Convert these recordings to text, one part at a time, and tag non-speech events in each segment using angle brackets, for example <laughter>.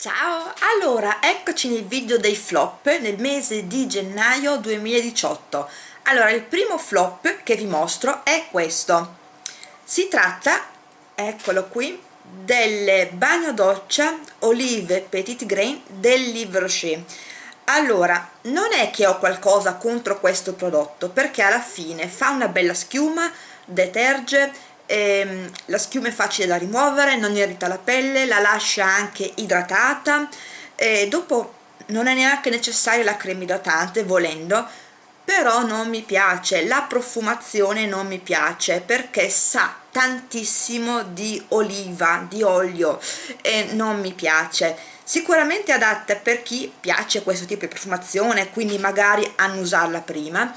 Ciao! Allora, eccoci nel video dei flop nel mese di gennaio 2018. Allora, il primo flop che vi mostro è questo. Si tratta, eccolo qui, delle bagno doccia Olive Petit Grain del Livre Rocher. Allora, non è che ho qualcosa contro questo prodotto, perché alla fine fa una bella schiuma, deterge, ehm, la schiuma è facile da rimuovere, non irrita la pelle, la lascia anche idratata. E dopo non è neanche necessaria la crema idratante volendo però non mi piace, la profumazione non mi piace perché sa tantissimo di oliva, di olio e non mi piace. Sicuramente adatta per chi piace questo tipo di profumazione quindi magari annusarla prima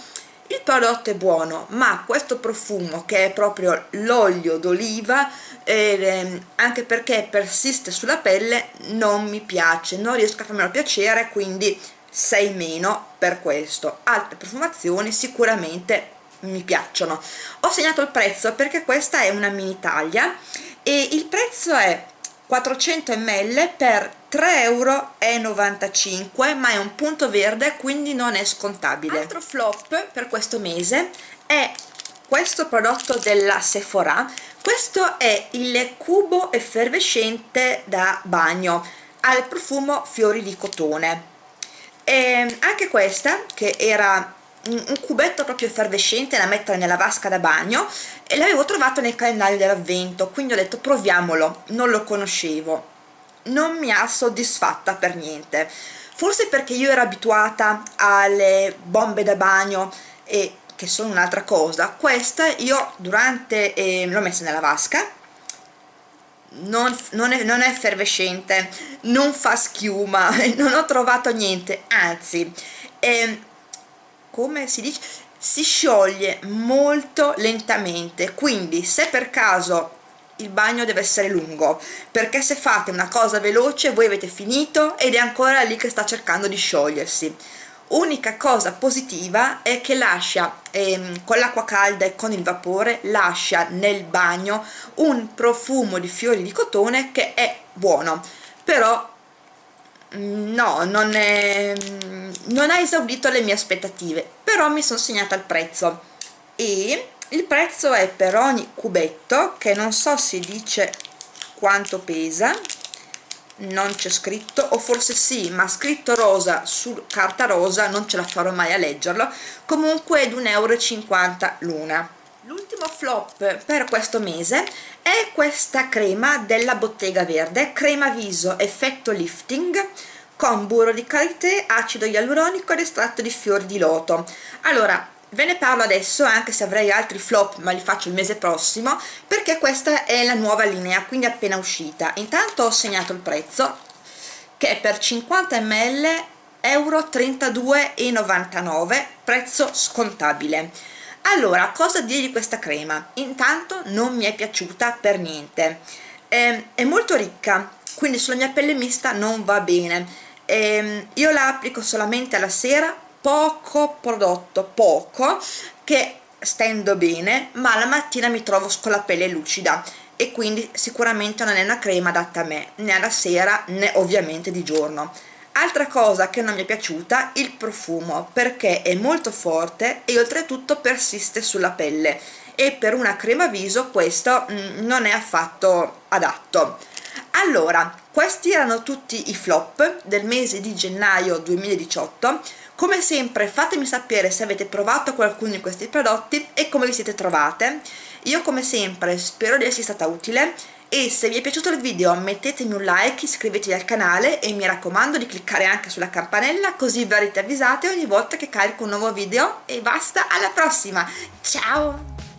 il prodotto è buono ma questo profumo che è proprio l'olio d'oliva eh, anche perché persiste sulla pelle non mi piace non riesco a farmelo piacere quindi 6 meno per questo. Altre profumazioni sicuramente mi piacciono. Ho segnato il prezzo perché questa è una mini taglia e il prezzo è 400 ml per 3,95 euro ma è un punto verde quindi non è scontabile. Altro flop per questo mese è questo prodotto della Sephora. Questo è il cubo effervescente da bagno al profumo fiori di cotone. E anche questa che era un cubetto proprio effervescente da mettere nella vasca da bagno e l'avevo trovato nel calendario dell'avvento quindi ho detto proviamolo non lo conoscevo non mi ha soddisfatta per niente. Forse perché io ero abituata alle bombe da bagno e che sono un'altra cosa questa io durante eh, l'ho messa nella vasca. Non, non, è, non, è, effervescente non fa schiuma <laughs> non ho trovato niente anzi eh, come si dice? Si scioglie molto lentamente quindi se per caso il bagno deve essere lungo perché se fate una cosa veloce voi avete finito ed è ancora lì che sta cercando di sciogliersi. Unica cosa positiva è che lascia ehm, con l'acqua calda e con il vapore lascia nel bagno un profumo di fiori di cotone che è buono. Però mm, no non, è, mm, non ha esaudito le mie aspettative però mi sono segnata il prezzo. E il prezzo è per ogni cubetto che non so se dice quanto pesa non c'è scritto o forse sì ma scritto rosa su carta rosa non ce la farò mai a leggerlo comunque è di 1,50 euro l'una. L'ultimo flop per questo mese è questa crema della bottega verde crema viso effetto lifting con burro di karité, acido ialuronico ed estratto di fiori di loto. Allora ve ne parlo adesso anche se avrei altri flop ma li faccio il mese prossimo perché questa è la nuova linea quindi appena uscita. Intanto ho segnato il prezzo che è per 50 ml euro 32,99 prezzo scontabile. Allora cosa dire di questa crema? Intanto non mi è piaciuta per niente. Eh, è molto ricca quindi sulla mia pelle mista non va bene. Eh, io la applico solamente alla sera poco prodotto, poco, che stendo bene, ma la mattina mi trovo con la pelle lucida e quindi sicuramente non è una crema adatta a me, né alla sera né ovviamente di giorno. Altra cosa che non mi è piaciuta, il profumo, perché è molto forte e oltretutto persiste sulla pelle e per una crema viso questo mm, non è affatto adatto. Allora, questi erano tutti i flop del mese di gennaio 2018 come sempre fatemi sapere se avete provato qualcuno di questi prodotti e come vi siete trovate. Io come sempre spero di esservi stata utile e se vi è piaciuto il video mettetemi un like, iscrivetevi al canale e mi raccomando di cliccare anche sulla campanella così verrete avvisate ogni volta che carico un nuovo video e basta, alla prossima, ciao!